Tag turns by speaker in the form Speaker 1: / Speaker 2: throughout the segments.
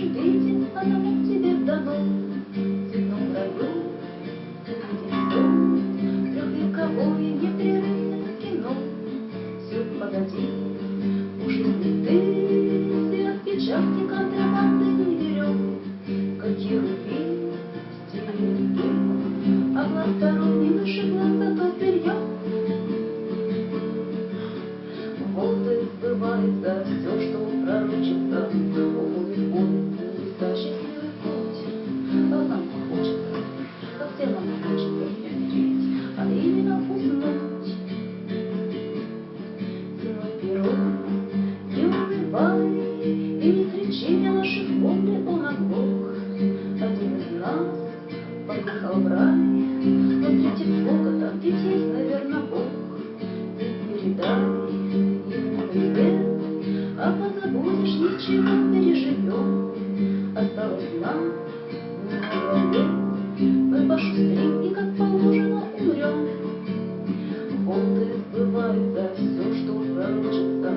Speaker 1: чудесен станет тебе вдовы, В цветном раю ты будешь дом, Трехвековое непрерывное кино, Все погоди, Один из нас поехал в есть, наверное, Бог. Ты передай ему а позабудешь, ничего переживем. Нам много лет, мы пошустрим и положено умрем. Вот и сбывается все, что пророчится,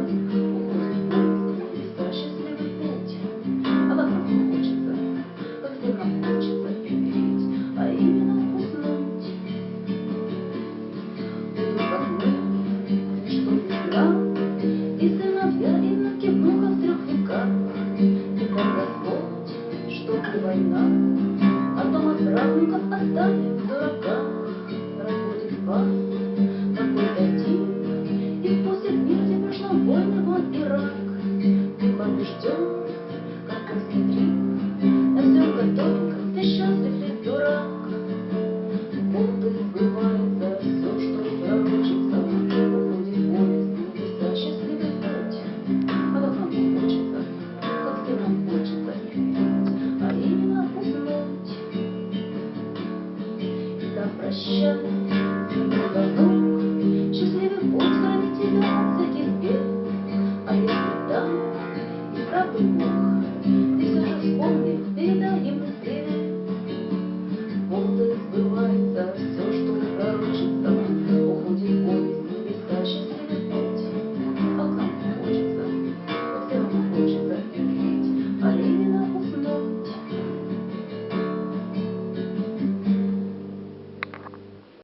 Speaker 1: война, а дом от праздников оставим в дураках. Разводит вас какой-то тип, и впустит в мир, где прошло войны, вон Ирак. Ты побежден, как На все готовенько, ты счастлив ли, дурак? Вот и ocean